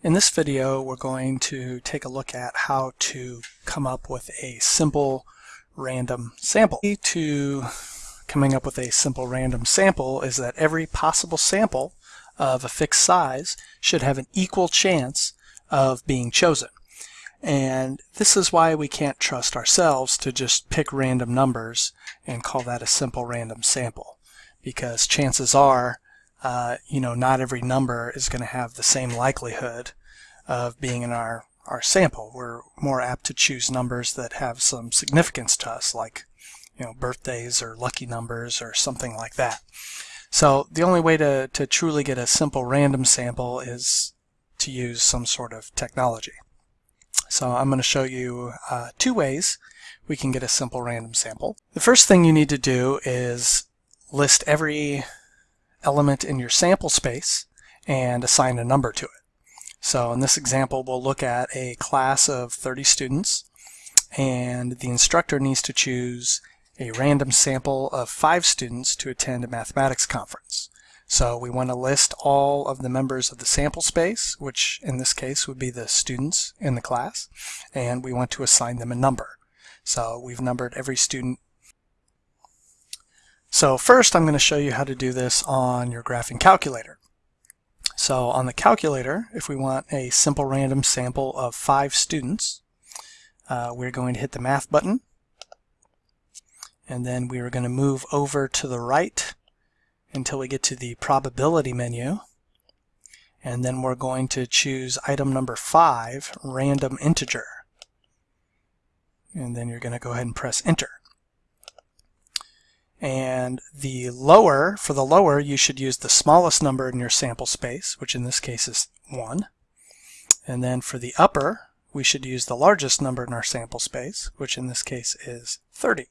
In this video we're going to take a look at how to come up with a simple random sample. The key to coming up with a simple random sample is that every possible sample of a fixed size should have an equal chance of being chosen. And this is why we can't trust ourselves to just pick random numbers and call that a simple random sample. Because chances are uh, you know, not every number is going to have the same likelihood of being in our, our sample. We're more apt to choose numbers that have some significance to us, like, you know, birthdays or lucky numbers or something like that. So the only way to, to truly get a simple random sample is to use some sort of technology. So I'm going to show you uh, two ways we can get a simple random sample. The first thing you need to do is list every element in your sample space and assign a number to it. So in this example, we'll look at a class of 30 students and the instructor needs to choose a random sample of five students to attend a mathematics conference. So we want to list all of the members of the sample space, which in this case would be the students in the class, and we want to assign them a number. So we've numbered every student so first I'm going to show you how to do this on your graphing calculator. So on the calculator, if we want a simple random sample of five students, uh, we're going to hit the math button. And then we are going to move over to the right until we get to the probability menu. And then we're going to choose item number five random integer. And then you're going to go ahead and press enter and the lower, for the lower, you should use the smallest number in your sample space, which in this case is 1. And then for the upper, we should use the largest number in our sample space, which in this case is 30.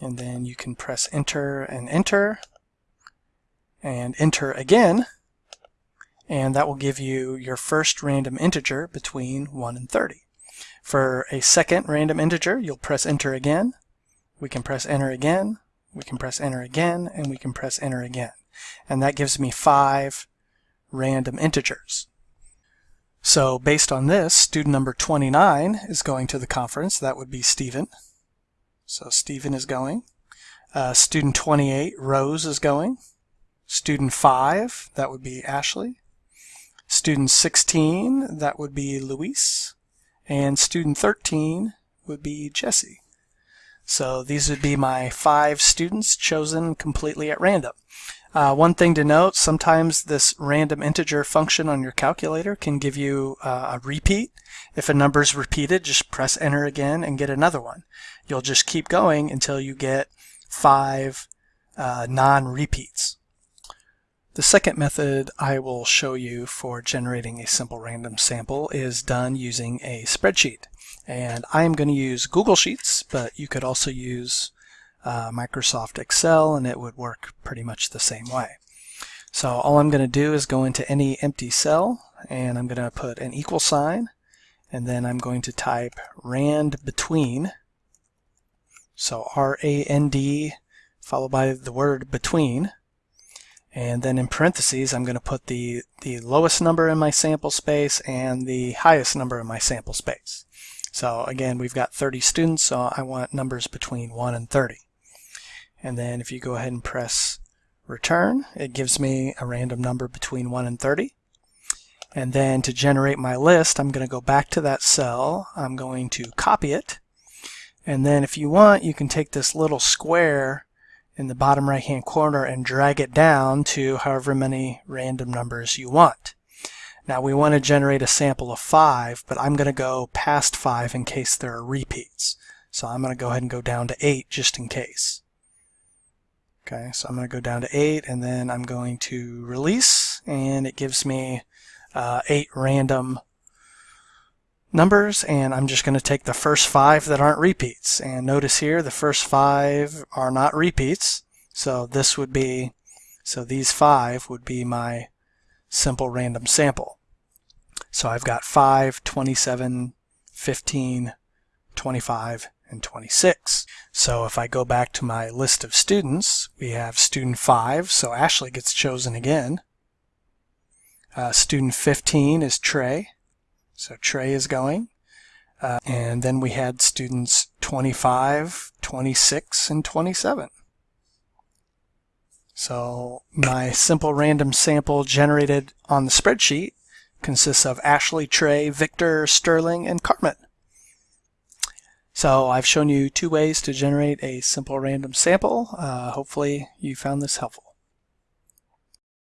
And then you can press enter and enter, and enter again, and that will give you your first random integer between 1 and 30. For a second random integer, you'll press enter again. We can press enter again. We can press enter again, and we can press enter again. And that gives me five random integers. So based on this, student number 29 is going to the conference. That would be Stephen. So Stephen is going. Uh, student 28, Rose, is going. Student 5, that would be Ashley. Student 16, that would be Luis and student 13 would be Jesse. So these would be my five students chosen completely at random. Uh, one thing to note, sometimes this random integer function on your calculator can give you uh, a repeat. If a number is repeated, just press enter again and get another one. You'll just keep going until you get five uh, non-repeats. The second method I will show you for generating a simple random sample is done using a spreadsheet. And I'm going to use Google Sheets, but you could also use uh, Microsoft Excel and it would work pretty much the same way. So all I'm going to do is go into any empty cell and I'm going to put an equal sign and then I'm going to type rand between so R-A-N-D followed by the word between and then in parentheses, I'm going to put the, the lowest number in my sample space and the highest number in my sample space. So again, we've got 30 students, so I want numbers between 1 and 30. And then if you go ahead and press return, it gives me a random number between 1 and 30. And then to generate my list, I'm going to go back to that cell. I'm going to copy it. And then if you want, you can take this little square in the bottom right hand corner and drag it down to however many random numbers you want. Now we want to generate a sample of 5, but I'm going to go past 5 in case there are repeats. So I'm going to go ahead and go down to 8 just in case. Okay, so I'm going to go down to 8 and then I'm going to release and it gives me uh, 8 random numbers and I'm just going to take the first five that aren't repeats. And notice here the first five are not repeats. So this would be so these five would be my simple random sample. So I've got 5 27 15 25 and 26 so if I go back to my list of students we have student 5 so Ashley gets chosen again. Uh, student 15 is Trey. So Trey is going. Uh, and then we had students 25, 26, and 27. So my simple random sample generated on the spreadsheet consists of Ashley, Trey, Victor, Sterling, and Carmen. So I've shown you two ways to generate a simple random sample. Uh, hopefully you found this helpful.